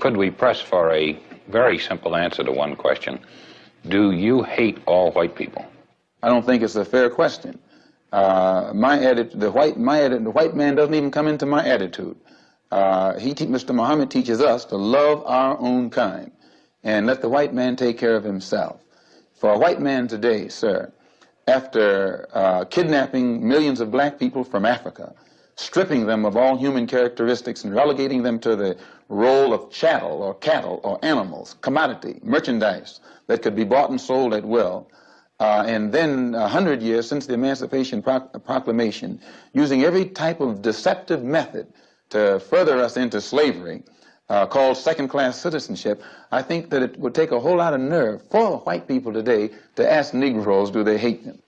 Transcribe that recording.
could we press for a very simple answer to one question? Do you hate all white people? I don't think it's a fair question. Uh, my the white, my the white man doesn't even come into my attitude. Uh, he, Mr. Muhammad teaches us to love our own kind and let the white man take care of himself. For a white man today, sir, after uh, kidnapping millions of black people from Africa, stripping them of all human characteristics and relegating them to the role of chattel or cattle or animals, commodity, merchandise that could be bought and sold at will, uh, and then a hundred years since the Emancipation Proclamation, using every type of deceptive method to further us into slavery, uh, called second-class citizenship, I think that it would take a whole lot of nerve for white people today to ask Negroes, do they hate them?